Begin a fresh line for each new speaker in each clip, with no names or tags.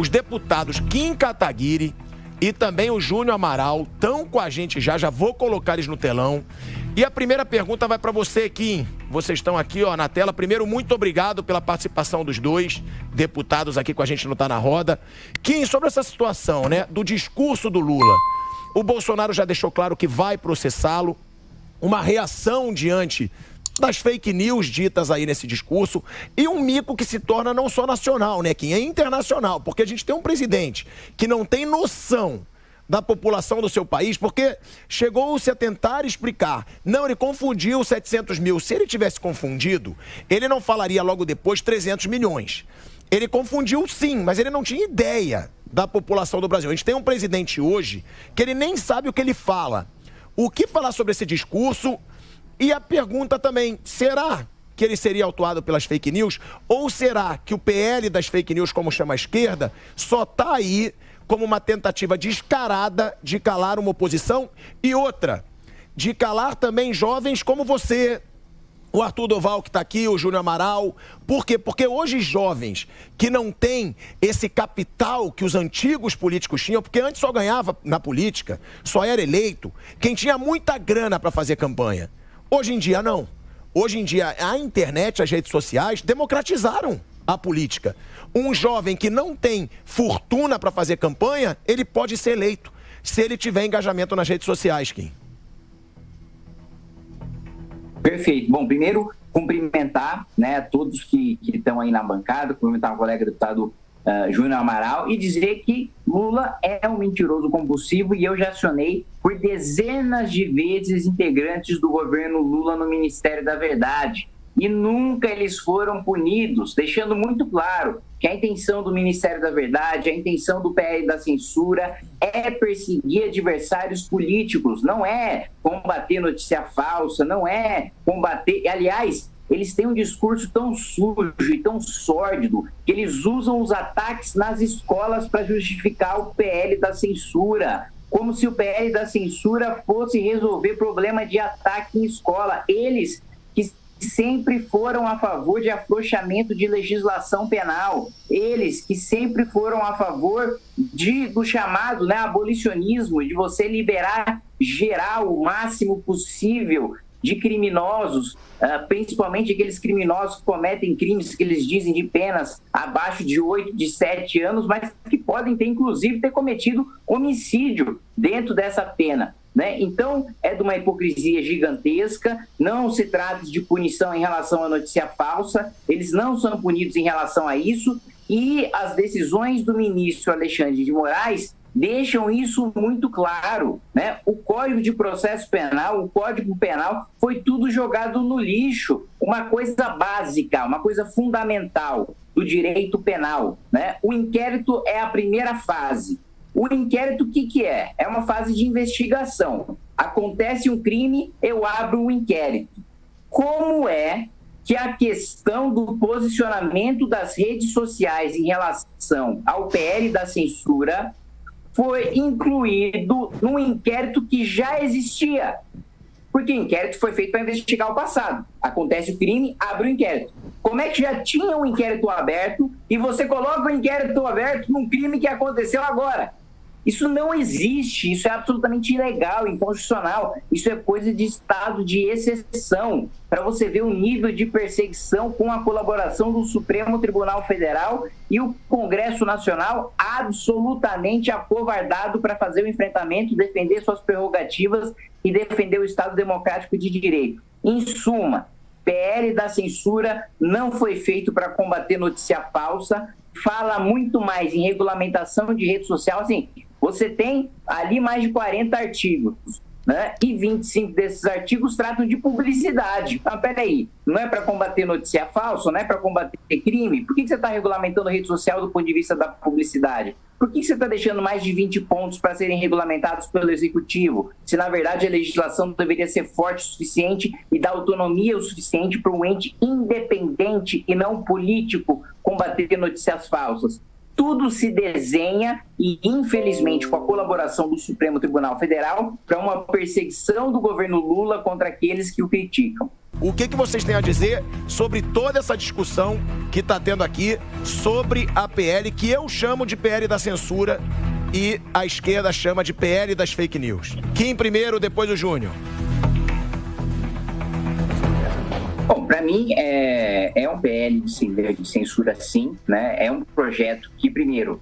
os deputados Kim Kataguiri e também o Júnior Amaral estão com a gente já, já vou colocar eles no telão. E a primeira pergunta vai para você, Kim. Vocês estão aqui ó, na tela. Primeiro, muito obrigado pela participação dos dois deputados aqui com a gente no Tá na Roda. Kim, sobre essa situação né, do discurso do Lula. O Bolsonaro já deixou claro que vai processá-lo. Uma reação diante das fake news ditas aí nesse discurso e um mico que se torna não só nacional, né, Kim? É internacional, porque a gente tem um presidente que não tem noção da população do seu país, porque chegou-se a tentar explicar. Não, ele confundiu 700 mil. Se ele tivesse confundido, ele não falaria logo depois 300 milhões. Ele confundiu sim, mas ele não tinha ideia da população do Brasil. A gente tem um presidente hoje que ele nem sabe o que ele fala. O que falar sobre esse discurso e a pergunta também, será que ele seria autuado pelas fake news? Ou será que o PL das fake news, como chama a esquerda, só está aí como uma tentativa descarada de calar uma oposição? E outra, de calar também jovens como você, o Arthur Doval que está aqui, o Júnior Amaral. Por quê? Porque hoje jovens que não têm esse capital que os antigos políticos tinham, porque antes só ganhava na política, só era eleito quem tinha muita grana para fazer campanha. Hoje em dia, não. Hoje em dia, a internet, as redes sociais democratizaram a política. Um jovem que não tem fortuna para fazer campanha, ele pode ser eleito se ele tiver engajamento nas redes sociais, Kim.
Perfeito. Bom, primeiro, cumprimentar né, todos que, que estão aí na bancada, cumprimentar o colega deputado uh, Júnior Amaral e dizer que Lula é um mentiroso compulsivo e eu já acionei por dezenas de vezes integrantes do governo Lula no Ministério da Verdade. E nunca eles foram punidos, deixando muito claro que a intenção do Ministério da Verdade, a intenção do PL da censura é perseguir adversários políticos, não é combater notícia falsa, não é combater. Aliás, eles têm um discurso tão sujo e tão sórdido que eles usam os ataques nas escolas para justificar o PL da censura. Como se o PL da censura fosse resolver problema de ataque em escola. Eles que sempre foram a favor de afrouxamento de legislação penal. Eles que sempre foram a favor de, do chamado né, abolicionismo, de você liberar geral o máximo possível de criminosos, ah, principalmente aqueles criminosos que cometem crimes que eles dizem de penas abaixo de 8, de 7 anos, mas que podem ter, inclusive, ter cometido homicídio dentro dessa pena. Né? Então, é de uma hipocrisia gigantesca, não se trata de punição em relação à notícia falsa, eles não são punidos em relação a isso, e as decisões do ministro Alexandre de Moraes deixam isso muito claro. Né? O Código de Processo Penal, o Código Penal, foi tudo jogado no lixo. Uma coisa básica, uma coisa fundamental do direito penal. Né? O inquérito é a primeira fase. O inquérito, o que, que é? É uma fase de investigação. Acontece um crime, eu abro um inquérito. Como é que a questão do posicionamento das redes sociais em relação ao PL da censura foi incluído num inquérito que já existia. Porque o inquérito foi feito para investigar o passado. Acontece o crime, abre o inquérito. Como é que já tinha um inquérito aberto e você coloca o inquérito aberto num crime que aconteceu agora? Isso não existe, isso é absolutamente ilegal, inconstitucional. Isso é coisa de estado de exceção. Para você ver o nível de perseguição com a colaboração do Supremo Tribunal Federal e o Congresso Nacional absolutamente acovardado para fazer o enfrentamento, defender suas prerrogativas e defender o Estado Democrático de Direito. Em suma, PL da censura não foi feito para combater notícia falsa, fala muito mais em regulamentação de rede social, assim, você tem ali mais de 40 artigos. Né? E 25 desses artigos tratam de publicidade. Ah, peraí, não é para combater notícia falsa, não é para combater crime? Por que você está regulamentando rede social do ponto de vista da publicidade? Por que você está deixando mais de 20 pontos para serem regulamentados pelo Executivo? Se, na verdade, a legislação deveria ser forte o suficiente e dar autonomia o suficiente para um ente independente e não político combater notícias falsas. Tudo se desenha e, infelizmente, com a colaboração do Supremo Tribunal Federal, para uma perseguição do governo Lula contra aqueles que o criticam.
O que, que vocês têm a dizer sobre toda essa discussão que está tendo aqui sobre a PL, que eu chamo de PL da censura e a esquerda chama de PL das fake news? Kim primeiro, depois o Júnior.
Bom, para mim é, é um PL de censura sim, né? É um projeto que, primeiro,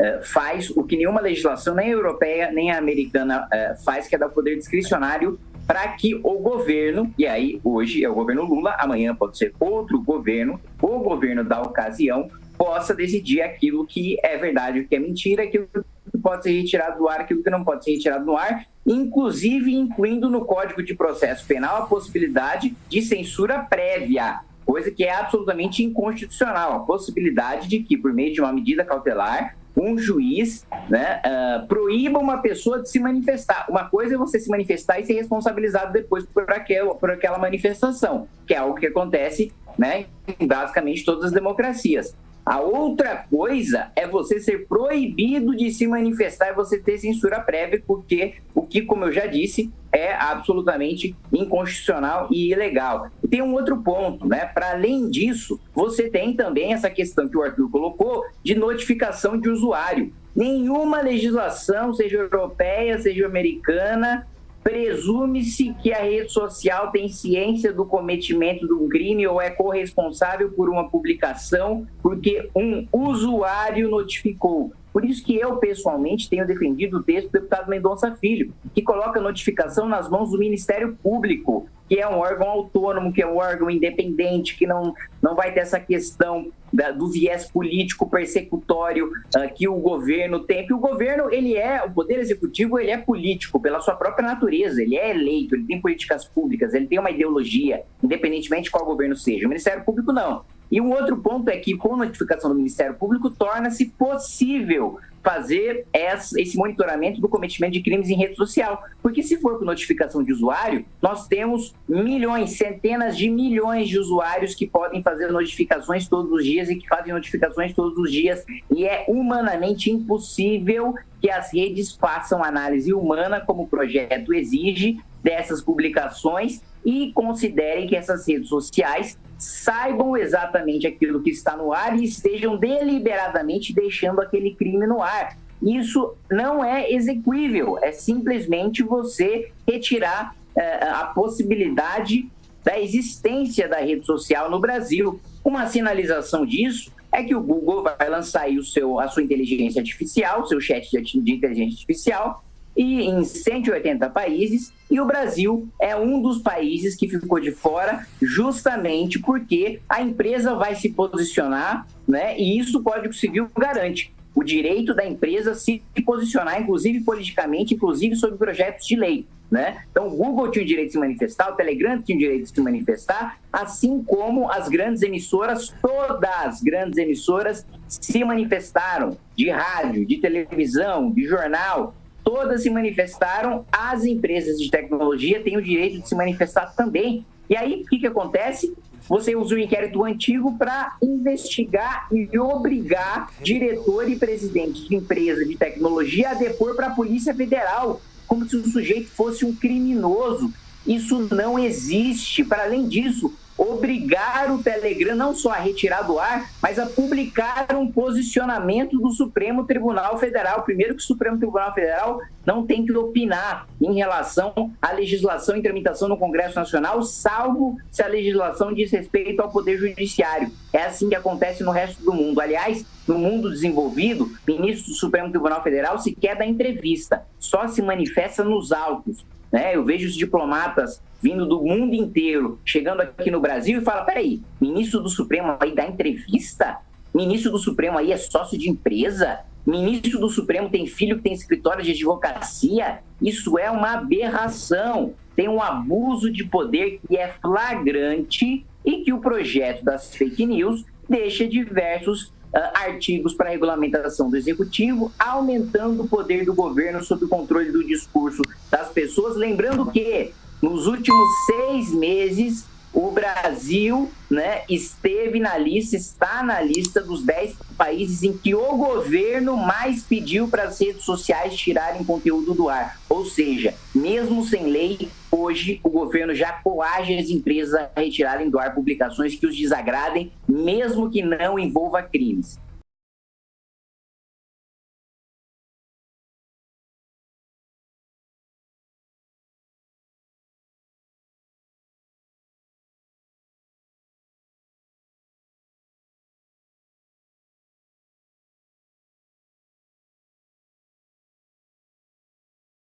é, faz o que nenhuma legislação, nem a europeia, nem a americana é, faz, que é dar poder discricionário para que o governo, e aí hoje é o governo Lula, amanhã pode ser outro governo, o governo da ocasião, possa decidir aquilo que é verdade, o que é mentira, aquilo que pode ser retirado do ar, aquilo que não pode ser retirado do ar, inclusive incluindo no Código de Processo Penal a possibilidade de censura prévia, coisa que é absolutamente inconstitucional, a possibilidade de que, por meio de uma medida cautelar, um juiz né, uh, proíba uma pessoa de se manifestar. Uma coisa é você se manifestar e ser responsabilizado depois por aquela, por aquela manifestação, que é algo que acontece né, em basicamente todas as democracias. A outra coisa é você ser proibido de se manifestar e você ter censura prévia, porque o que, como eu já disse, é absolutamente inconstitucional e ilegal. E tem um outro ponto, né? Para além disso, você tem também essa questão que o Arthur colocou de notificação de usuário. Nenhuma legislação, seja europeia, seja americana, Presume-se que a rede social tem ciência do cometimento de um crime ou é corresponsável por uma publicação porque um usuário notificou. Por isso que eu, pessoalmente, tenho defendido o texto do deputado Mendonça Filho, que coloca a notificação nas mãos do Ministério Público, que é um órgão autônomo, que é um órgão independente, que não, não vai ter essa questão da, do viés político persecutório uh, que o governo tem. Porque o governo, ele é, o poder executivo, ele é político pela sua própria natureza, ele é eleito, ele tem políticas públicas, ele tem uma ideologia, independentemente de qual governo seja. O Ministério Público não. E um outro ponto é que, com notificação do Ministério Público, torna-se possível fazer esse monitoramento do cometimento de crimes em rede social. Porque se for com notificação de usuário, nós temos milhões, centenas de milhões de usuários que podem fazer notificações todos os dias e que fazem notificações todos os dias. E é humanamente impossível que as redes façam análise humana, como o projeto exige, dessas publicações e considerem que essas redes sociais saibam exatamente aquilo que está no ar e estejam deliberadamente deixando aquele crime no ar. Isso não é execuível, é simplesmente você retirar uh, a possibilidade da existência da rede social no Brasil. Uma sinalização disso é que o Google vai lançar o seu, a sua inteligência artificial, seu chat de inteligência artificial, e em 180 países, e o Brasil é um dos países que ficou de fora, justamente porque a empresa vai se posicionar, né? E isso o Código Civil garante o direito da empresa se posicionar, inclusive politicamente, inclusive sobre projetos de lei. Né? Então, o Google tinha o direito de se manifestar, o Telegram tinha o direito de se manifestar, assim como as grandes emissoras, todas as grandes emissoras se manifestaram, de rádio, de televisão, de jornal, todas se manifestaram, as empresas de tecnologia têm o direito de se manifestar também. E aí, o que, que acontece? Você usa o inquérito antigo para investigar e obrigar diretor e presidente de empresa de tecnologia a depor para a Polícia Federal, como se o sujeito fosse um criminoso. Isso não existe. Para além disso, obrigar o Telegram não só a retirar do ar, mas a publicar um posicionamento do Supremo Tribunal Federal. Primeiro que o Supremo Tribunal Federal não tem que opinar em relação à legislação em tramitação no Congresso Nacional, salvo se a legislação diz respeito ao Poder Judiciário. É assim que acontece no resto do mundo. Aliás, no mundo desenvolvido, ministro do Supremo Tribunal Federal sequer dá entrevista, só se manifesta nos autos. Né? Eu vejo os diplomatas vindo do mundo inteiro, chegando aqui no Brasil e fala: peraí, ministro do Supremo aí dá entrevista? Ministro do Supremo aí é sócio de empresa? Ministro do Supremo tem filho que tem escritório de advocacia? Isso é uma aberração. Tem um abuso de poder que é flagrante e que o projeto das fake news deixa diversos artigos para regulamentação do executivo, aumentando o poder do governo sob o controle do discurso das pessoas. Lembrando que nos últimos seis meses, o Brasil né, esteve na lista, está na lista dos 10 países em que o governo mais pediu para as redes sociais tirarem conteúdo do ar. Ou seja, mesmo sem lei, hoje o governo já coage as empresas a retirarem do ar publicações que os desagradem, mesmo que não envolva crimes.